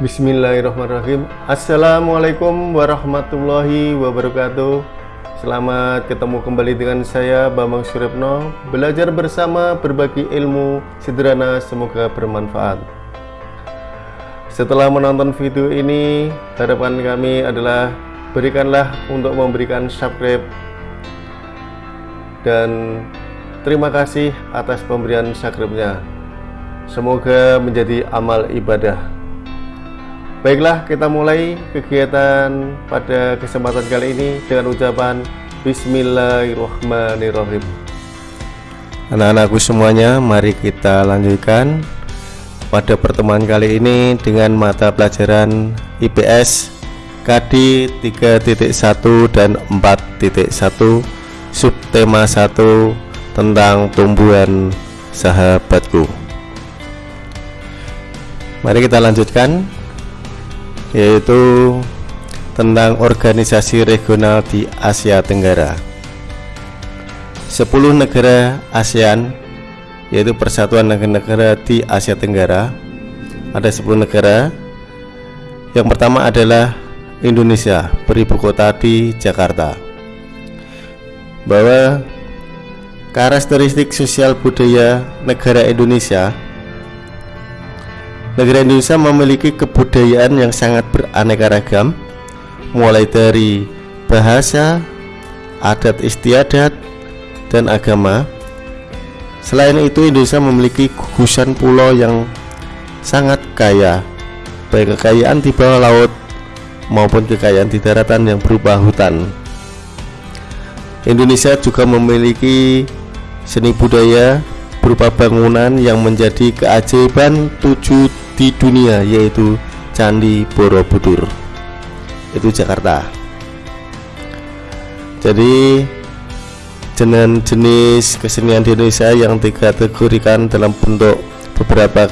Bismillahirrahmanirrahim. Assalamualaikum warahmatullahi wabarakatuh. Selamat ketemu kembali dengan saya Bambang Suripno Belajar bersama berbagi ilmu sederhana semoga bermanfaat. Setelah menonton video ini Harapan kami adalah Berikanlah untuk memberikan subscribe. Dan terima kasih atas pemberian subscribe-nya. Semoga menjadi amal ibadah Baiklah, kita mulai kegiatan pada kesempatan kali ini dengan ucapan Bismillahirrahmanirrahim. Anak-anakku semuanya, mari kita lanjutkan pada pertemuan kali ini dengan mata pelajaran IPS KD 3.1 dan 4.1 subtema 1 tentang tumbuhan sahabatku. Mari kita lanjutkan yaitu tentang organisasi regional di Asia Tenggara. 10 negara ASEAN yaitu persatuan negara-negara di Asia Tenggara. Ada 10 negara. Yang pertama adalah Indonesia beribu kota di Jakarta. Bahwa karakteristik sosial budaya negara Indonesia Negara Indonesia memiliki kebudayaan yang sangat beraneka ragam mulai dari bahasa, adat istiadat, dan agama. Selain itu, Indonesia memiliki gugusan pulau yang sangat kaya, baik kekayaan di bawah laut maupun kekayaan di daratan yang berupa hutan. Indonesia juga memiliki seni budaya berupa bangunan yang menjadi keajaiban tujuh di dunia yaitu Candi Borobudur. Itu Jakarta. Jadi dengan jenis kesenian di Indonesia yang dikategorikan dalam bentuk beberapa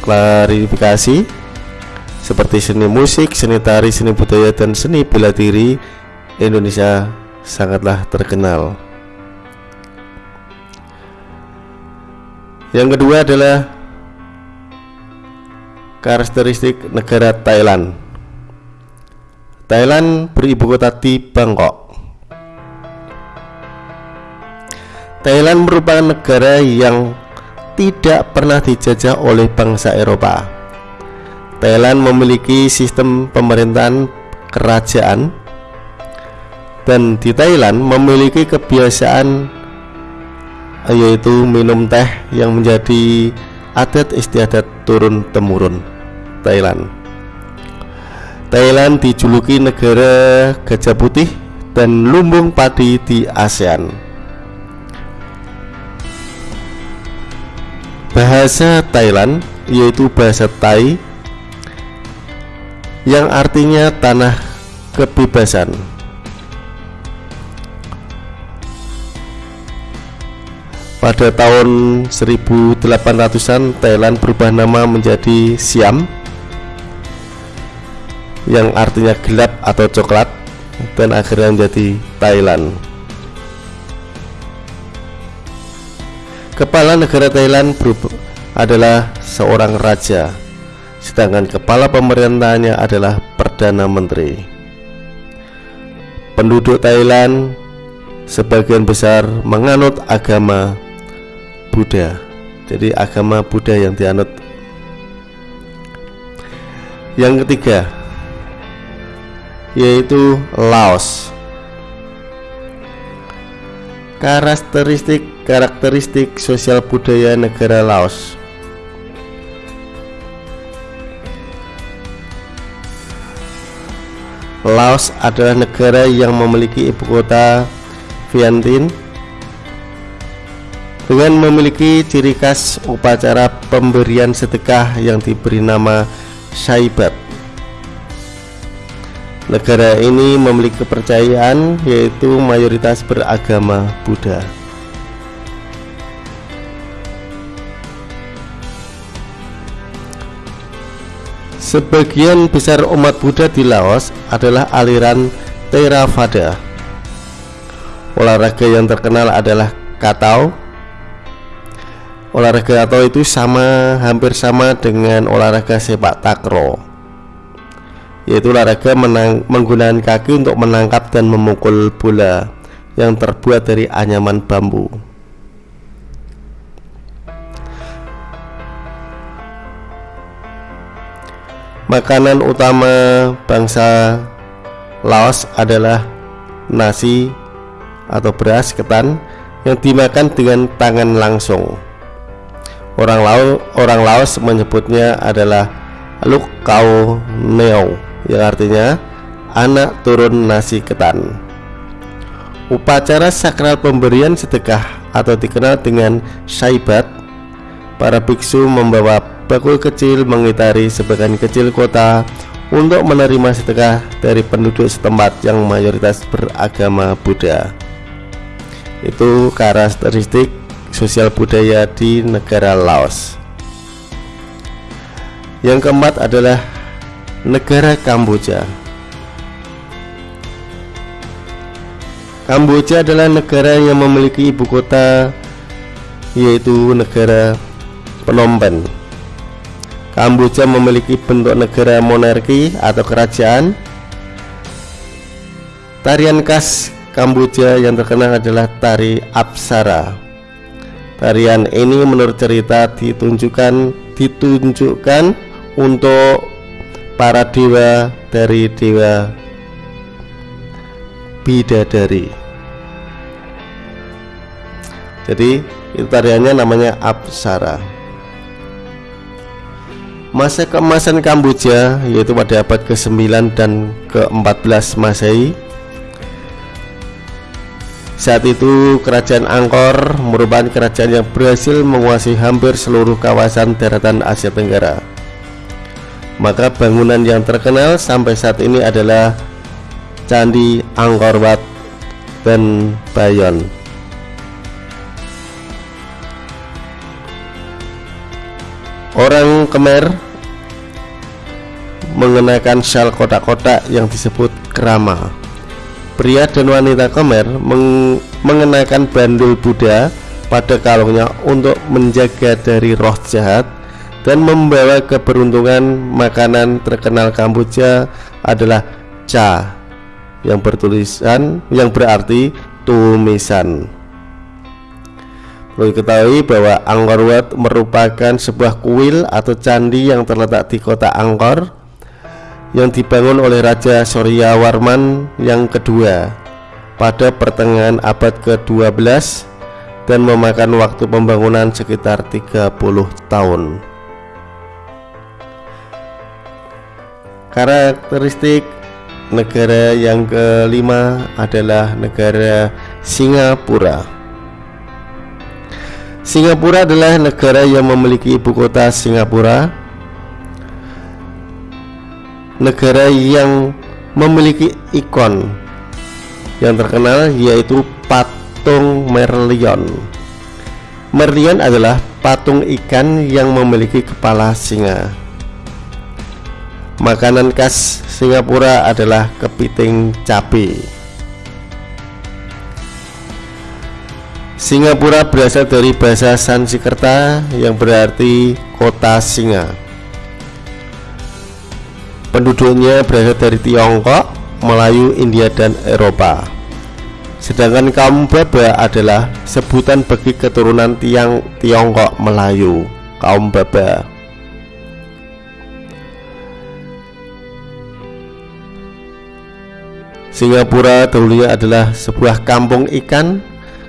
klarifikasi seperti seni musik, seni tari, seni budaya, dan seni bela diri Indonesia sangatlah terkenal yang kedua adalah karakteristik negara Thailand. Thailand beribu kota di Bangkok. Thailand merupakan negara yang tidak pernah dijajah oleh bangsa Eropa. Thailand memiliki sistem pemerintahan kerajaan dan di Thailand memiliki kebiasaan yaitu minum teh yang menjadi adat istiadat turun temurun. Thailand. Thailand dijuluki negara gajah putih dan lumbung padi di ASEAN. Bahasa Thailand yaitu bahasa Thai yang artinya tanah kebebasan. Pada tahun 1800-an Thailand berubah nama menjadi Siam yang artinya gelap atau coklat dan akhirnya menjadi Thailand. Kepala negara Thailand adalah seorang raja, sedangkan kepala pemerintahannya adalah perdana menteri. Penduduk Thailand sebagian besar menganut agama Buddha. Jadi agama Buddha yang dianut. Yang ketiga, yaitu Laos. Karakteristik karakteristik sosial budaya negara Laos. Laos adalah negara yang memiliki ibu kota Vientiane dengan memiliki ciri khas upacara pemberian sedekah yang diberi nama Saibat Negara ini memiliki kepercayaan yaitu mayoritas beragama Buddha. Sebagian besar umat Buddha di Laos adalah aliran Theravada. Olahraga yang terkenal adalah katau. Olahraga katau itu sama hampir sama dengan olahraga sepak takraw yaitu olahraga menang, menggunakan kaki untuk menangkap dan memukul bola yang terbuat dari anyaman bambu. Makanan utama bangsa Laos adalah nasi atau beras ketan yang dimakan dengan tangan langsung. Orang Laos, orang Laos menyebutnya adalah Luk Kau Neo yang artinya anak turun nasi ketan. Upacara sakral pemberian sedekah atau dikenal dengan syaibat Para biksu membawa bakul kecil mengitari sebagian kecil kota untuk menerima sedekah dari penduduk setempat yang mayoritas beragama Buddha. Itu karakteristik sosial budaya di negara Laos. Yang keempat adalah negara Kamboja. Kamboja adalah negara yang memiliki ibu kota yaitu negara Phnom Penh. Kamboja memiliki bentuk negara monarki atau kerajaan. Tarian khas Kamboja yang terkenal adalah tari Apsara. Tarian ini menurut cerita ditunjukkan ditunjukkan untuk para dewa dari dewa bidadari. Jadi itu tariannya namanya Apsara. Masa keemasan Kamboja yaitu pada abad ke-9 dan ke-14 Masehi saat itu kerajaan Angkor merupakan kerajaan yang berhasil menguasai hampir seluruh kawasan daratan Asia Tenggara maka bangunan yang terkenal sampai saat ini adalah Candi Angkor Wat dan Bayon. Orang Khmer mengenakan syal kotak-kotak yang disebut kerama. Pria dan wanita Khmer meng mengenakan bandul Buddha pada kalungnya untuk menjaga dari roh jahat dan membawa keberuntungan makanan terkenal Kamboja adalah cha yang bertulisan yang berarti tumisan. Perlu diketahui bahwa Angkor Wat merupakan sebuah kuil atau candi yang terletak di kota Angkor yang dibangun oleh Raja Surya Warman yang kedua pada pertengahan abad ke-12 dan memakan waktu pembangunan sekitar 30 tahun. Karakteristik negara yang kelima adalah negara Singapura. Singapura adalah negara yang memiliki ibu kota Singapura. Negara yang memiliki ikon yang terkenal yaitu patung Merlion. Merlion adalah patung ikan yang memiliki kepala singa. Makanan khas Singapura adalah kepiting cabai. Singapura berasal dari bahasa Sanskerta yang berarti kota singa. Penduduknya berasal dari Tiongkok, Melayu, India, dan Eropa. Sedangkan kaum Baba adalah sebutan bagi keturunan tiang Tiongkok Melayu, kaum Baba. Singapura dulunya adalah sebuah kampung ikan.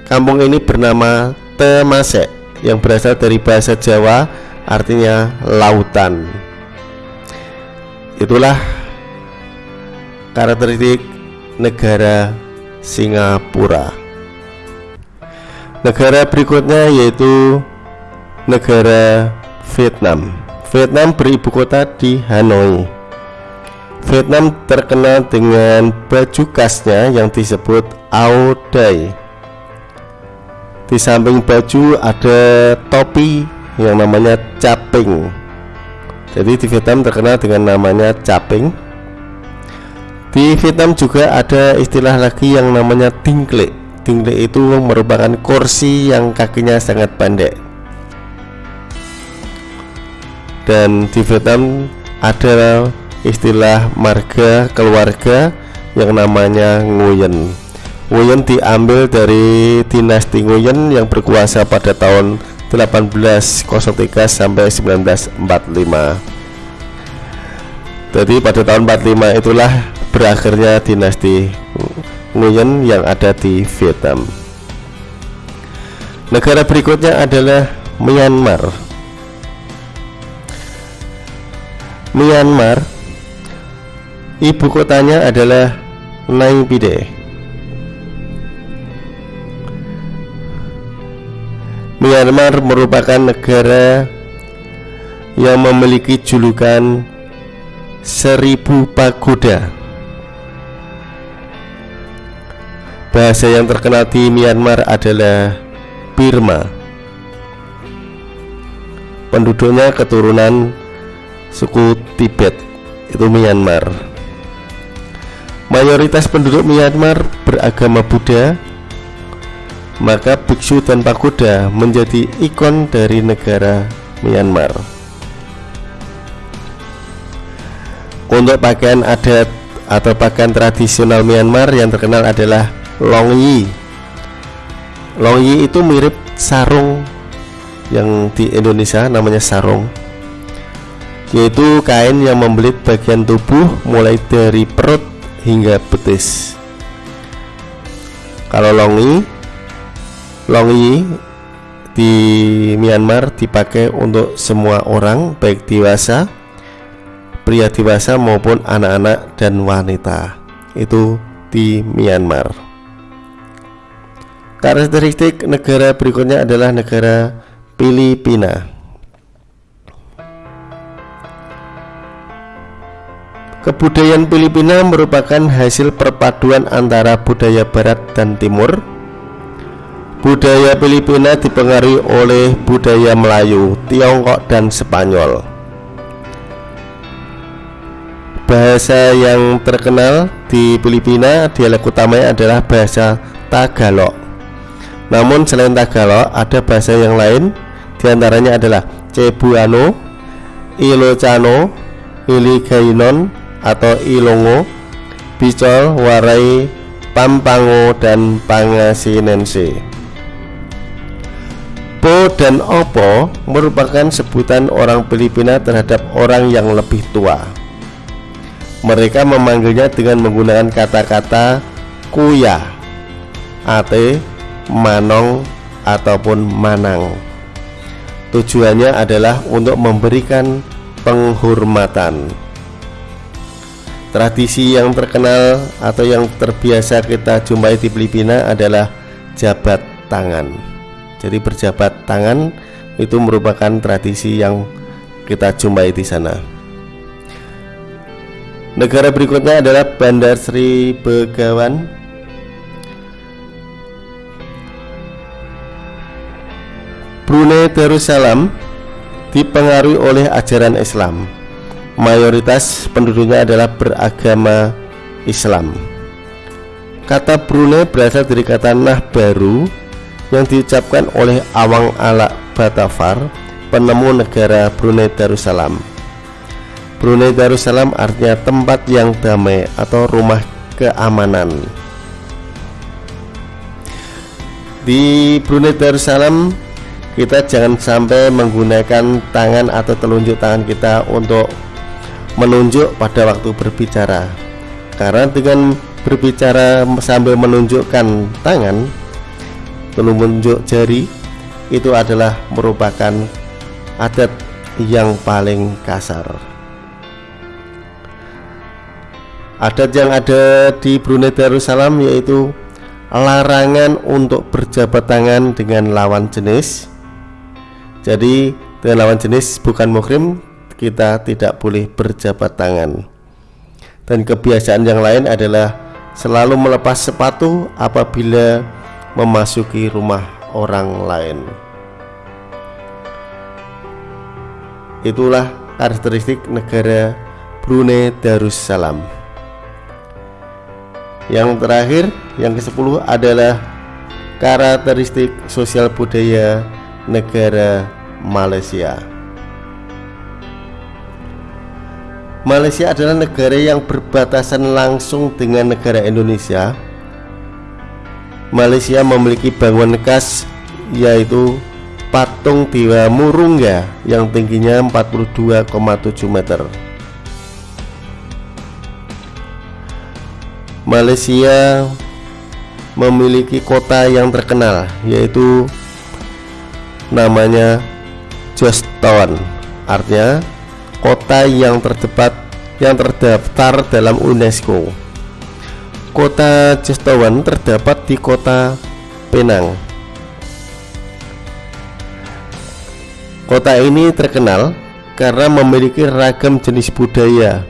Kampung ini bernama Temasek yang berasal dari bahasa Jawa artinya lautan. Itulah karakteristik negara Singapura. Negara berikutnya yaitu negara Vietnam. Vietnam beribu kota di Hanoi. Vietnam terkenal dengan baju khasnya yang disebut Ao Dai. Di samping baju ada topi yang namanya caping. Jadi di Vietnam terkenal dengan namanya caping. Di Vietnam juga ada istilah lagi yang namanya tingkle. Tingkle itu merupakan kursi yang kakinya sangat pendek. Dan di Vietnam ada istilah marga keluarga yang namanya Nguyen. Nguyen diambil dari dinasti Nguyen yang berkuasa pada tahun 1803 sampai 1945. Jadi pada tahun 45 itulah berakhirnya dinasti Nguyen yang ada di Vietnam. Negara berikutnya adalah Myanmar. Myanmar ibu kotanya adalah Naypyidaw. Myanmar merupakan negara yang memiliki julukan seribu pagoda. Bahasa yang terkenal di Myanmar adalah Burma. Penduduknya keturunan suku Tibet, itu Myanmar. Mayoritas penduduk Myanmar beragama Buddha maka biksu dan pagoda menjadi ikon dari negara Myanmar. Untuk pakaian adat atau pakaian tradisional Myanmar yang terkenal adalah Longyi. Longyi itu mirip sarung yang di Indonesia namanya sarung yaitu kain yang membelit bagian tubuh mulai dari perut hingga betis. Kalau longi Longyi di Myanmar dipakai untuk semua orang baik dewasa, pria dewasa maupun anak-anak dan wanita. Itu di Myanmar. Karakteristik negara berikutnya adalah negara Filipina. Kebudayaan Filipina merupakan hasil perpaduan antara budaya barat dan timur Budaya Filipina dipengaruhi oleh budaya Melayu, Tiongkok, dan Spanyol. Bahasa yang terkenal di Filipina dialek utamanya adalah bahasa Tagalog. Namun selain Tagalog ada bahasa yang lain di antaranya adalah Cebuano, Ilocano, Iligainon atau Ilongo, Bicol, Warai, Pampango, dan Pangasinense. Po dan Opo merupakan sebutan orang Filipina terhadap orang yang lebih tua. Mereka memanggilnya dengan menggunakan kata-kata kuya, ate, manong, ataupun manang. Tujuannya adalah untuk memberikan penghormatan. Tradisi yang terkenal atau yang terbiasa kita jumpai di Filipina adalah jabat tangan. Jadi berjabat tangan itu merupakan tradisi yang kita jumpai di sana. Negara berikutnya adalah Bandar Sri Begawan. Brunei Darussalam dipengaruhi oleh ajaran Islam. Mayoritas penduduknya adalah beragama Islam. Kata Brunei berasal dari kata nah baru yang diucapkan oleh Awang Alak Batafar, penemu negara Brunei Darussalam. Brunei Darussalam artinya tempat yang damai atau rumah keamanan. Di Brunei Darussalam kita jangan sampai menggunakan tangan atau telunjuk tangan kita untuk menunjuk pada waktu berbicara. Karena dengan berbicara sambil menunjukkan tangan penunjuk jari itu adalah merupakan adat yang paling kasar. Adat yang ada di Brunei Darussalam yaitu larangan untuk berjabat tangan dengan lawan jenis. Jadi dengan lawan jenis bukan muhrim kita tidak boleh berjabat tangan. Dan kebiasaan yang lain adalah selalu melepas sepatu apabila memasuki rumah orang lain. Itulah karakteristik negara Brunei Darussalam. Yang terakhir, yang ke-10 adalah karakteristik sosial budaya negara Malaysia. Malaysia adalah negara yang berbatasan langsung dengan negara Indonesia Malaysia memiliki bangunan khas yaitu patung Dewa Murungga yang tingginya 42,7 meter. Malaysia memiliki kota yang terkenal yaitu namanya Town artinya kota yang terdekat yang terdaftar dalam UNESCO kota Town terdapat di kota Penang kota ini terkenal karena memiliki ragam jenis budaya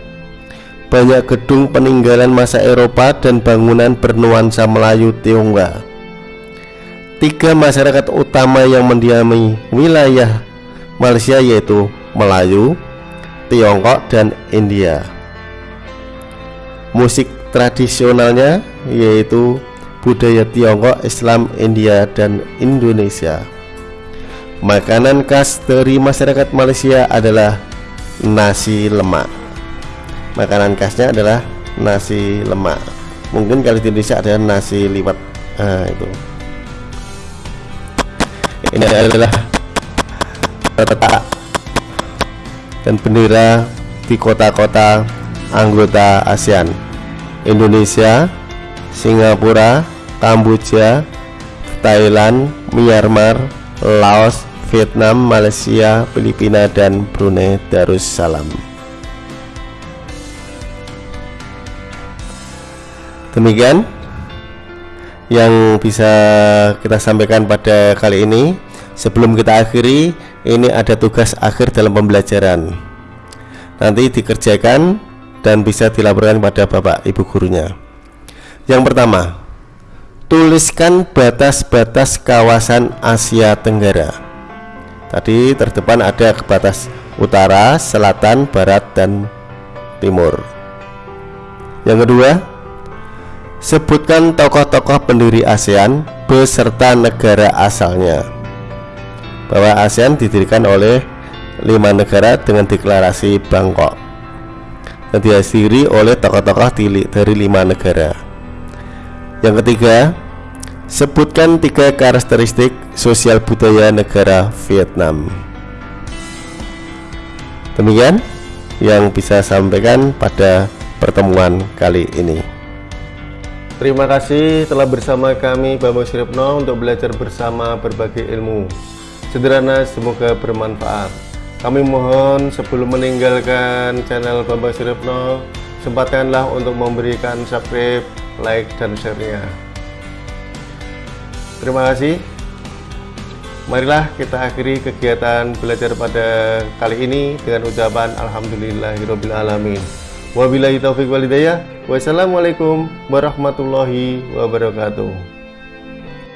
banyak gedung peninggalan masa Eropa dan bangunan bernuansa Melayu Tionghoa. Tiga masyarakat utama yang mendiami wilayah Malaysia yaitu Melayu, Tiongkok, dan India. Musik tradisionalnya yaitu budaya Tiongkok, Islam, India, dan Indonesia. Makanan khas dari masyarakat Malaysia adalah nasi lemak. Makanan khasnya adalah nasi lemak. Mungkin kalau di Indonesia ada nasi liwet. Nah, itu. Ini adalah peta dan bendera di kota-kota anggota ASEAN Indonesia Singapura Kamboja Thailand Myanmar Laos Vietnam Malaysia Filipina dan Brunei Darussalam. Demikian yang bisa kita sampaikan pada kali ini. Sebelum kita akhiri ini ada tugas akhir dalam pembelajaran. Nanti dikerjakan dan bisa dilaporkan pada bapak ibu gurunya. Yang pertama tuliskan batas-batas kawasan Asia Tenggara. Tadi terdepan ada batas utara, selatan, barat, dan timur. Yang kedua Sebutkan tokoh-tokoh pendiri ASEAN beserta negara asalnya. Bahwa ASEAN didirikan oleh lima negara dengan deklarasi Bangkok dan dihadiri oleh tokoh-tokoh dari lima negara. Yang ketiga, sebutkan tiga karakteristik sosial budaya negara Vietnam. Demikian yang bisa sampaikan pada pertemuan kali ini. Terima kasih telah bersama kami Bambang Siripno untuk belajar bersama berbagai ilmu. Sederhana semoga bermanfaat. Kami mohon sebelum meninggalkan channel Bambang Siripno, sempatkanlah untuk memberikan subscribe, like, dan share-nya. Terima kasih. Marilah kita akhiri kegiatan belajar pada kali ini dengan ucapan Alhamdulillahirrahmanirrahim. Wabillahi taufiq walidayah. Wassalamualaikum warahmatullahi wabarakatuh.